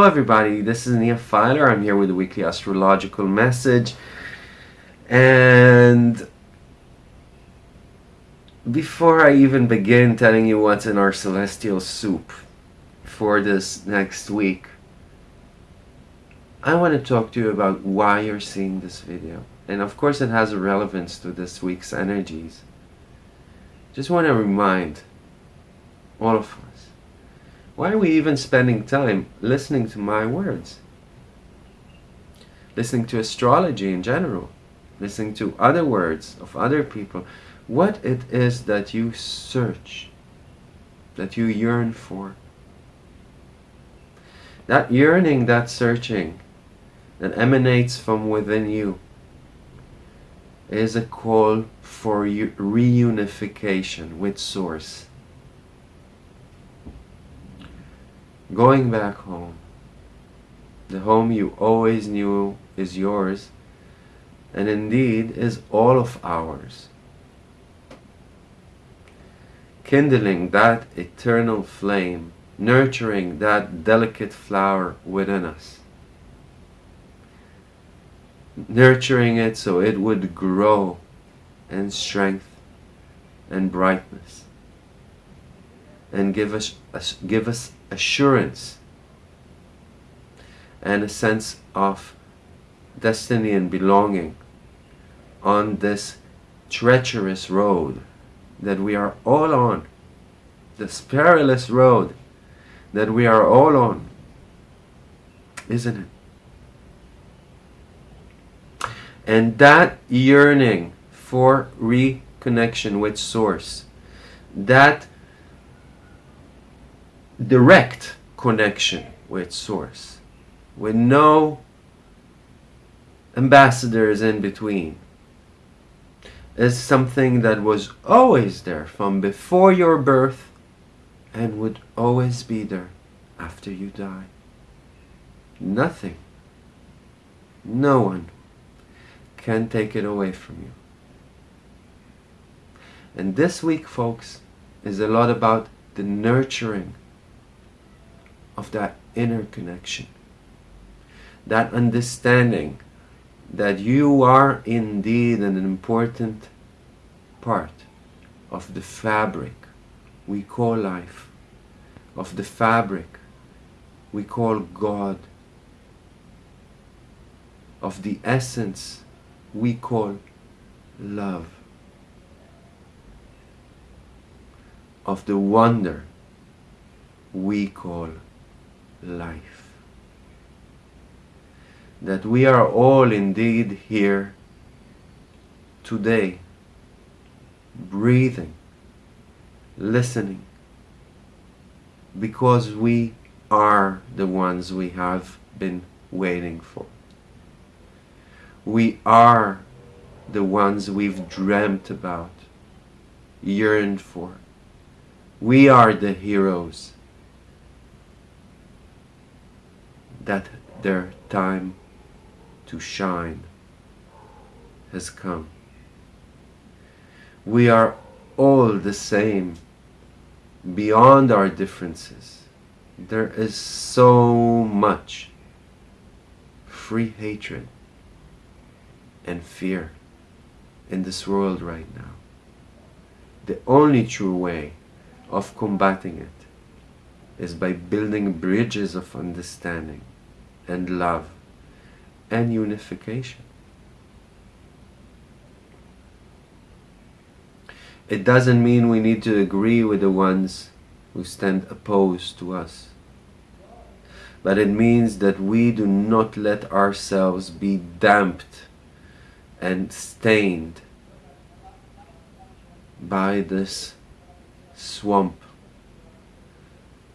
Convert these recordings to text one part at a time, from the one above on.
Hello everybody, this is Nia Filer. I'm here with a weekly astrological message. And before I even begin telling you what's in our celestial soup for this next week, I want to talk to you about why you're seeing this video. And of course it has a relevance to this week's energies. Just want to remind all of us, why are we even spending time listening to my words? Listening to astrology in general, listening to other words of other people, what it is that you search, that you yearn for. That yearning, that searching, that emanates from within you is a call for reunification with Source. Going back home, the home you always knew is yours, and indeed is all of ours. Kindling that eternal flame, nurturing that delicate flower within us nurturing it so it would grow in strength and brightness and give us give us assurance and a sense of destiny and belonging on this treacherous road that we are all on this perilous road that we are all on isn't it? And that yearning for reconnection with Source, that direct connection with Source, with no ambassadors in between, is something that was always there from before your birth and would always be there after you die. Nothing, no one can take it away from you. And this week, folks, is a lot about the nurturing of that inner connection. That understanding that you are indeed an important part of the fabric we call life, of the fabric we call God, of the essence we call love of the wonder we call life. That we are all indeed here today, breathing, listening, because we are the ones we have been waiting for. We are the ones we've dreamt about, yearned for. We are the heroes that their time to shine has come. We are all the same beyond our differences. There is so much free hatred and fear in this world right now. The only true way of combating it is by building bridges of understanding and love and unification. It doesn't mean we need to agree with the ones who stand opposed to us. But it means that we do not let ourselves be damped and stained by this swamp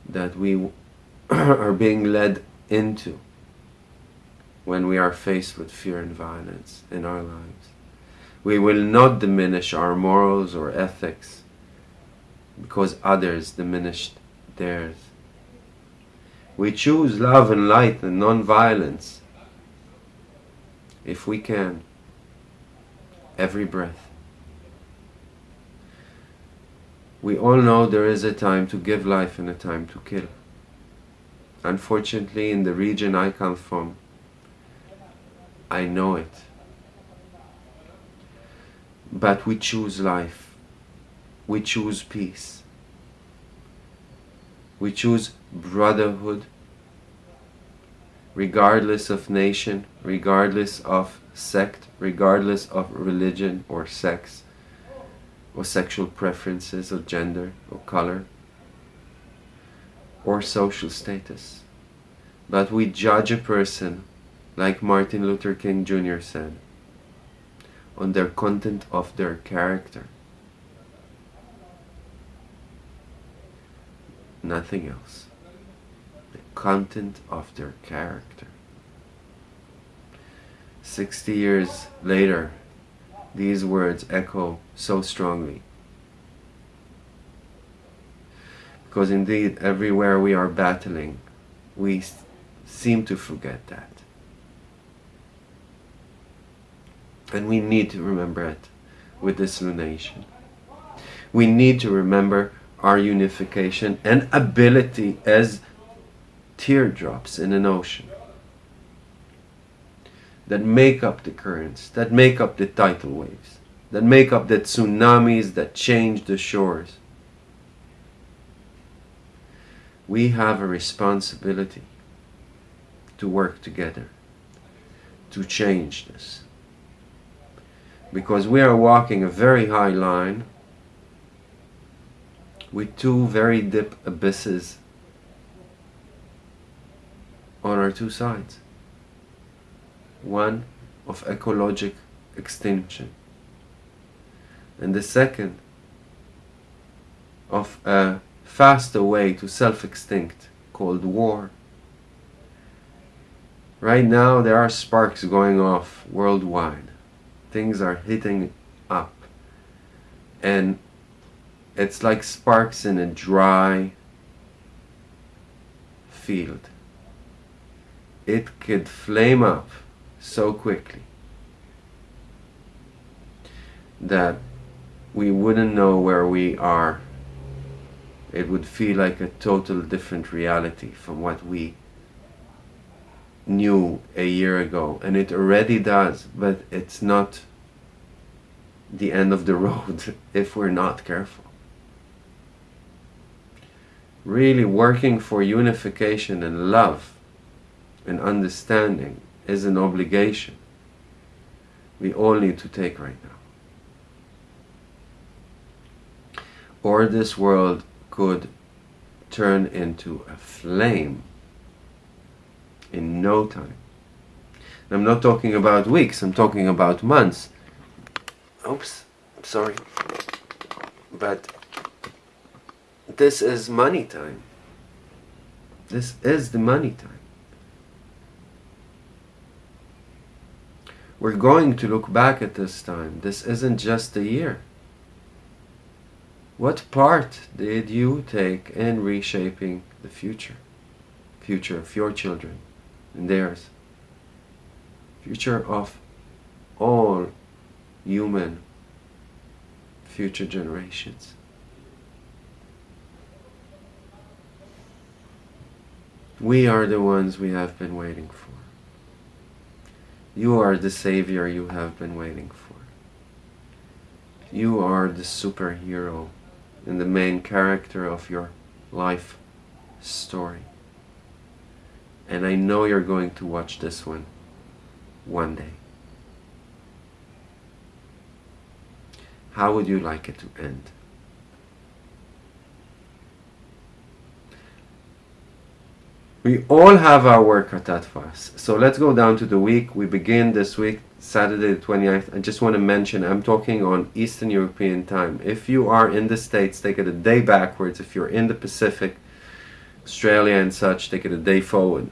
that we are being led into when we are faced with fear and violence in our lives. We will not diminish our morals or ethics because others diminished theirs. We choose love and light and non-violence if we can every breath. We all know there is a time to give life and a time to kill. Unfortunately, in the region I come from, I know it. But we choose life. We choose peace. We choose brotherhood regardless of nation, regardless of sect, regardless of religion or sex, or sexual preferences, or gender, or color, or social status. But we judge a person, like Martin Luther King Jr. said, on their content of their character. Nothing else. The content of their character. 60 years later, these words echo so strongly. Because indeed, everywhere we are battling, we seem to forget that. And we need to remember it with this lunation. We need to remember our unification and ability as teardrops in an ocean that make up the currents, that make up the tidal waves, that make up the tsunamis that change the shores. We have a responsibility to work together to change this. Because we are walking a very high line with two very deep abysses on our two sides one of ecologic extinction and the second of a faster way to self-extinct called war. Right now there are sparks going off worldwide. Things are hitting up and it's like sparks in a dry field. It could flame up so quickly that we wouldn't know where we are. It would feel like a total different reality from what we knew a year ago. And it already does, but it's not the end of the road if we're not careful. Really working for unification and love and understanding is an obligation we all need to take right now. Or this world could turn into a flame in no time. I'm not talking about weeks, I'm talking about months. Oops, sorry. But this is money time. This is the money time. We're going to look back at this time. This isn't just a year. What part did you take in reshaping the future? Future of your children and theirs. Future of all human future generations. We are the ones we have been waiting for. You are the savior you have been waiting for. You are the superhero and the main character of your life story. And I know you're going to watch this one one day. How would you like it to end? We all have our work cut out for us. So let's go down to the week. We begin this week, Saturday the 29th. I just want to mention, I'm talking on Eastern European time. If you are in the States, take it a day backwards. If you're in the Pacific, Australia and such, take it a day forward.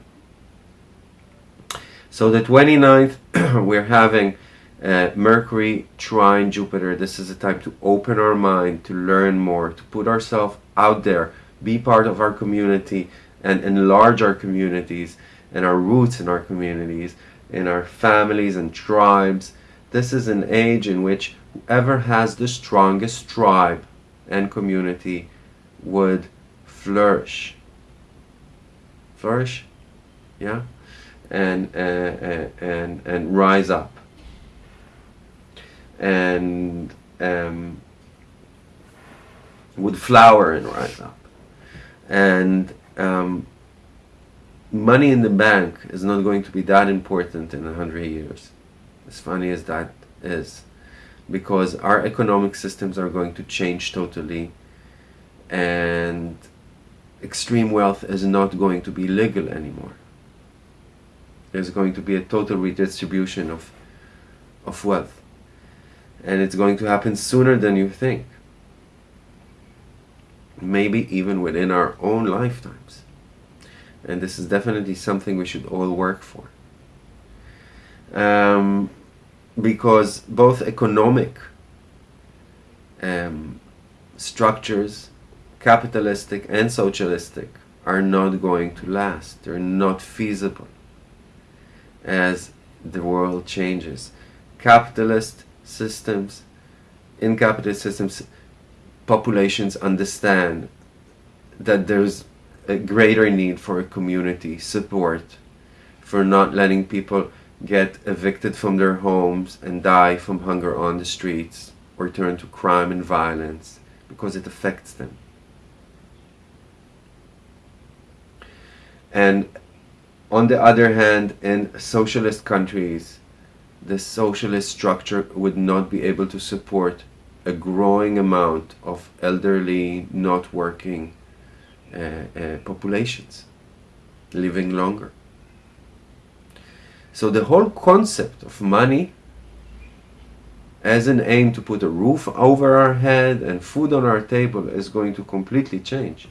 So the 29th, we're having uh, Mercury trine Jupiter. This is a time to open our mind, to learn more, to put ourselves out there, be part of our community, and enlarge our communities and our roots in our communities, in our families and tribes. This is an age in which whoever has the strongest tribe and community would flourish. Flourish, yeah, and uh, uh, and and rise up, and um, would flower and rise up, and um, money in the bank is not going to be that important in a hundred years, as funny as that is, because our economic systems are going to change totally, and extreme wealth is not going to be legal anymore. There's going to be a total redistribution of, of wealth. And it's going to happen sooner than you think. Maybe even within our own lifetimes. And this is definitely something we should all work for. Um, because both economic um, structures capitalistic and socialistic are not going to last. They're not feasible as the world changes. Capitalist systems, in capitalist systems, populations understand that there's a greater need for a community support, for not letting people get evicted from their homes and die from hunger on the streets or turn to crime and violence because it affects them. And on the other hand, in socialist countries, the socialist structure would not be able to support a growing amount of elderly, not working uh, uh, populations living longer. So the whole concept of money as an aim to put a roof over our head and food on our table is going to completely change.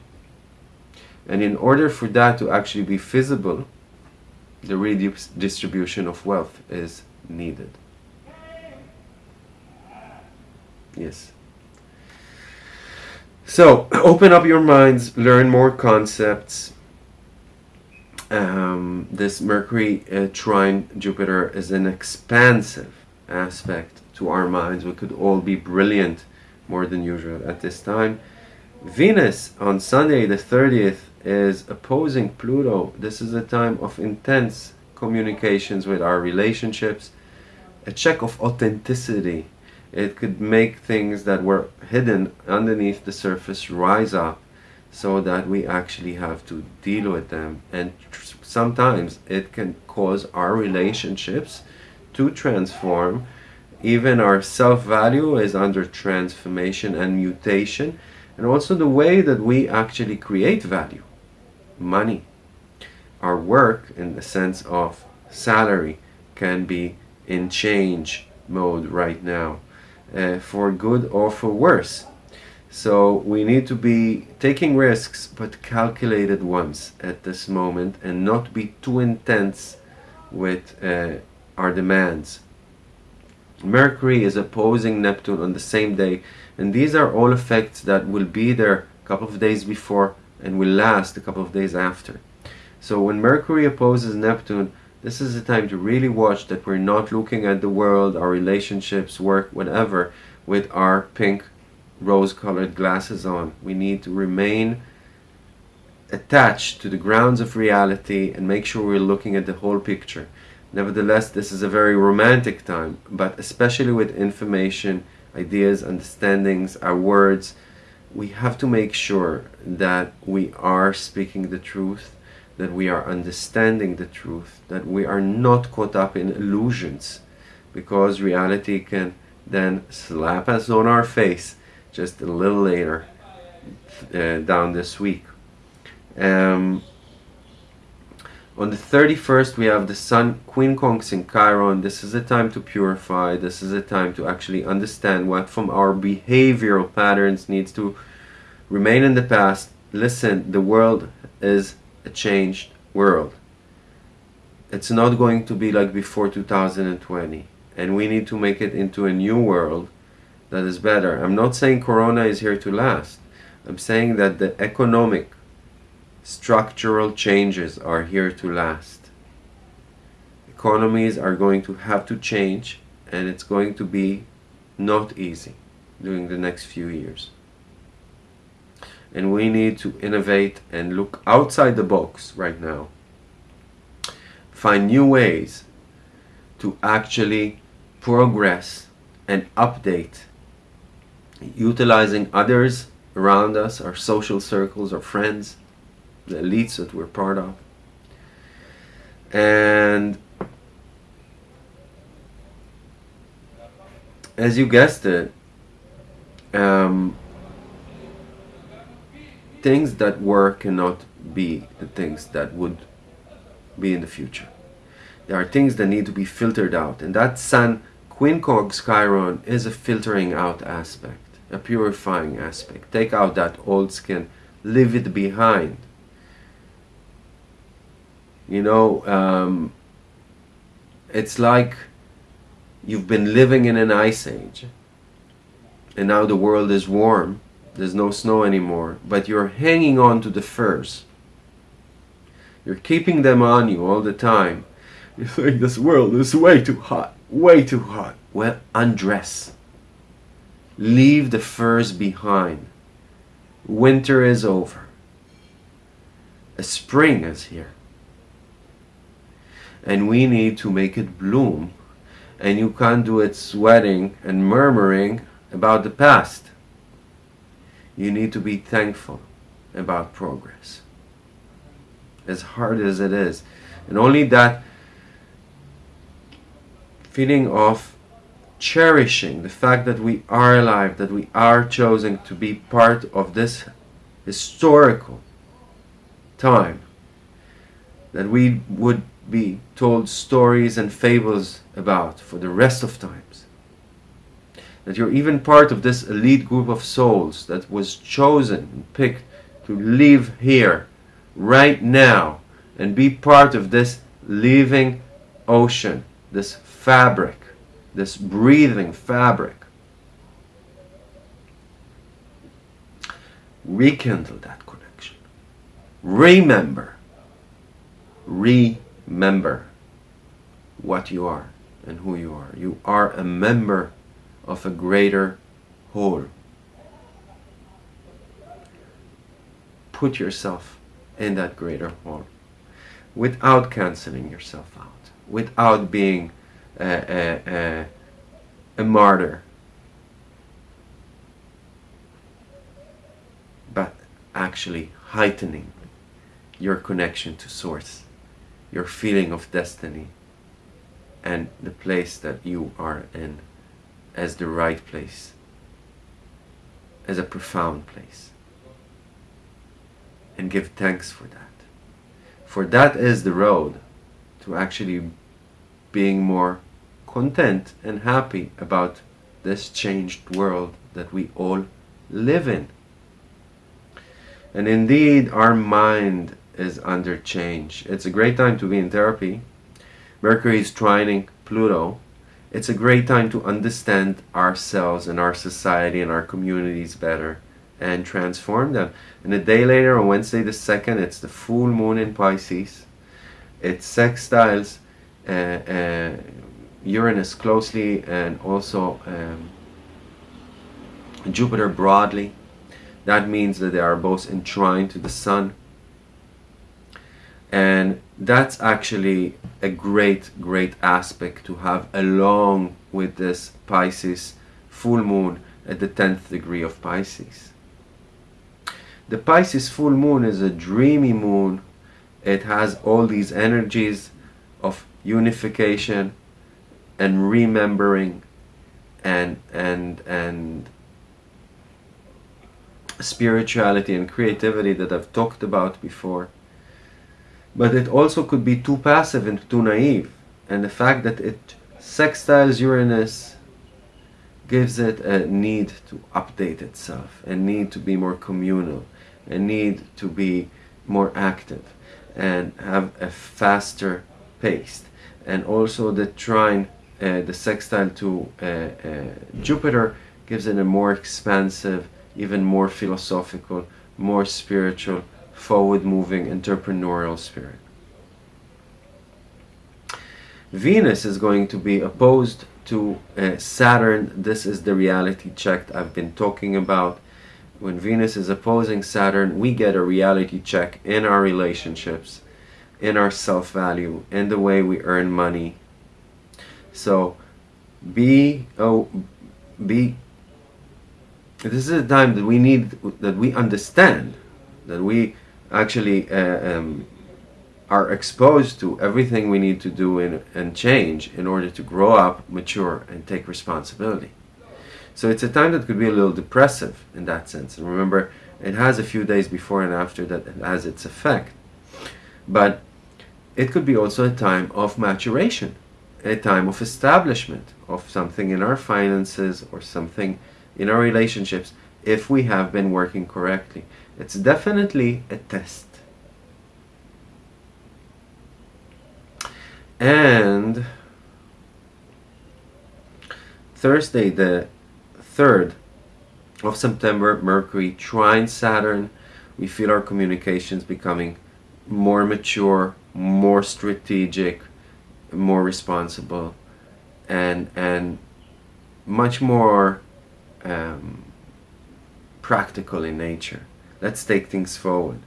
And in order for that to actually be feasible, the redistribution of wealth is needed. Yes. So, open up your minds, learn more concepts. Um, this Mercury uh, trine Jupiter is an expansive aspect to our minds. We could all be brilliant more than usual at this time. Venus on Sunday the 30th is opposing Pluto. This is a time of intense communications with our relationships, a check of authenticity. It could make things that were hidden underneath the surface rise up so that we actually have to deal with them. And sometimes it can cause our relationships to transform. Even our self-value is under transformation and mutation and also the way that we actually create value money. Our work, in the sense of salary, can be in change mode right now, uh, for good or for worse. So we need to be taking risks, but calculated ones at this moment, and not be too intense with uh, our demands. Mercury is opposing Neptune on the same day, and these are all effects that will be there a couple of days before and will last a couple of days after. So when Mercury opposes Neptune, this is the time to really watch that we're not looking at the world, our relationships, work, whatever, with our pink rose-colored glasses on. We need to remain attached to the grounds of reality and make sure we're looking at the whole picture. Nevertheless, this is a very romantic time, but especially with information, ideas, understandings, our words, we have to make sure that we are speaking the truth, that we are understanding the truth, that we are not caught up in illusions, because reality can then slap us on our face just a little later uh, down this week. Um, on the 31st, we have the Sun quincunx in Chiron. This is a time to purify. This is a time to actually understand what from our behavioral patterns needs to remain in the past. Listen, the world is a changed world. It's not going to be like before 2020. And we need to make it into a new world that is better. I'm not saying Corona is here to last. I'm saying that the economic structural changes are here to last. Economies are going to have to change and it's going to be not easy during the next few years. and we need to innovate and look outside the box right now. Find new ways to actually progress and update utilizing others around us, our social circles, our friends, the elites that we're part of. And as you guessed it, um, things that were cannot be the things that would be in the future. There are things that need to be filtered out, and that Sun Quincunx Chiron is a filtering out aspect, a purifying aspect. Take out that old skin, leave it behind. You know, um, it's like you've been living in an ice age and now the world is warm there's no snow anymore but you're hanging on to the furs. You're keeping them on you all the time. You think this world is way too hot way too hot. Well undress. Leave the furs behind. Winter is over. A spring is here and we need to make it bloom and you can't do it sweating and murmuring about the past. You need to be thankful about progress. As hard as it is. And only that feeling of cherishing the fact that we are alive, that we are chosen to be part of this historical time, that we would be told stories and fables about for the rest of times. That you're even part of this elite group of souls that was chosen and picked to live here, right now, and be part of this living ocean, this fabric, this breathing fabric. Rekindle that connection. Remember. Remember what you are and who you are. You are a member of a greater whole. Put yourself in that greater whole without canceling yourself out, without being a, a, a, a martyr, but actually heightening your connection to Source, your feeling of destiny, and the place that you are in as the right place, as a profound place. And give thanks for that. For that is the road to actually being more content and happy about this changed world that we all live in. And indeed, our mind is under change. It's a great time to be in therapy Mercury is trining Pluto. It's a great time to understand ourselves and our society and our communities better and transform them. And a day later, on Wednesday the 2nd, it's the full moon in Pisces. It sextiles uh, uh, Uranus closely and also um, Jupiter broadly. That means that they are both entwined to the Sun and that's actually a great great aspect to have along with this Pisces full moon at the 10th degree of Pisces. The Pisces full moon is a dreamy moon. It has all these energies of unification and remembering and and and spirituality and creativity that I've talked about before but it also could be too passive and too naive. And the fact that it sextiles Uranus gives it a need to update itself, a need to be more communal, a need to be more active and have a faster pace. And also the trine, uh, the sextile to uh, uh, Jupiter gives it a more expansive, even more philosophical, more spiritual, forward-moving entrepreneurial spirit. Venus is going to be opposed to uh, Saturn. This is the reality check I've been talking about. when Venus is opposing Saturn, we get a reality check in our relationships, in our self value, in the way we earn money. So be oh be this is a time that we need that we understand that we actually uh, um, are exposed to everything we need to do in, and change in order to grow up, mature, and take responsibility. So it's a time that could be a little depressive in that sense. And remember, it has a few days before and after that it has its effect. But it could be also a time of maturation, a time of establishment of something in our finances or something in our relationships if we have been working correctly. It's definitely a test. And Thursday, the 3rd of September, Mercury trine Saturn. We feel our communications becoming more mature, more strategic, more responsible, and and much more um, practical in nature. Let's take things forward.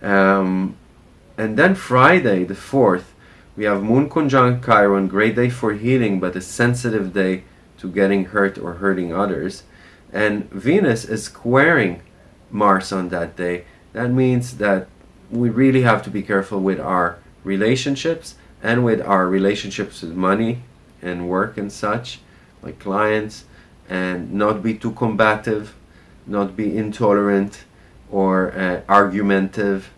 Um, and then Friday, the 4th, we have Moon conjunct Chiron, great day for healing, but a sensitive day to getting hurt or hurting others. And Venus is squaring Mars on that day. That means that we really have to be careful with our relationships and with our relationships with money and work and such, like clients, and not be too combative, not be intolerant or uh, argumentative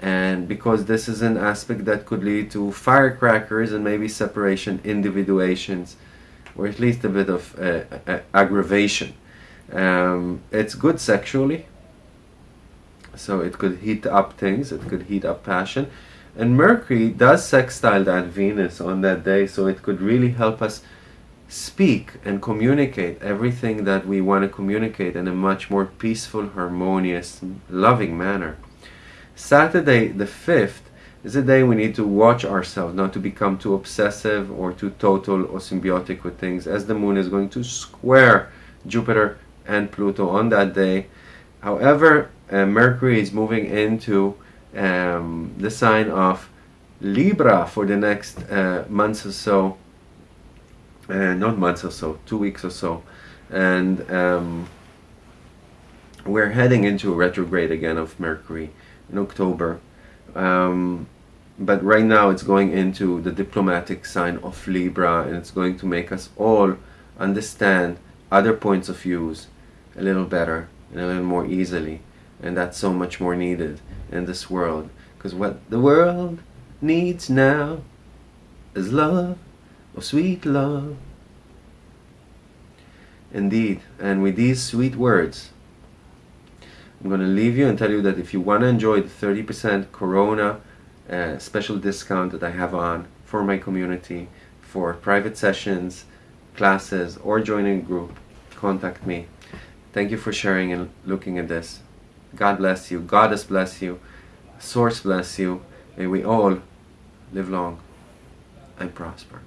and because this is an aspect that could lead to firecrackers and maybe separation individuations or at least a bit of uh, uh, aggravation. Um, it's good sexually, so it could heat up things, it could heat up passion. And Mercury does sextile that Venus on that day, so it could really help us speak and communicate everything that we want to communicate in a much more peaceful, harmonious, loving manner. Saturday the 5th is a day we need to watch ourselves, not to become too obsessive or too total or symbiotic with things, as the moon is going to square Jupiter and Pluto on that day. However, uh, Mercury is moving into um, the sign of Libra for the next uh, months or so, uh, not months or so, two weeks or so, and um, we're heading into a retrograde again of Mercury in October. Um, but right now it's going into the diplomatic sign of Libra and it's going to make us all understand other points of views a little better and a little more easily. And that's so much more needed in this world. Because what the world needs now is love or sweet love indeed and with these sweet words I'm going to leave you and tell you that if you want to enjoy the 30% Corona uh, special discount that I have on for my community for private sessions, classes, or joining a group, contact me. Thank you for sharing and looking at this. God bless you. Goddess bless you. Source bless you. May we all live long and prosper.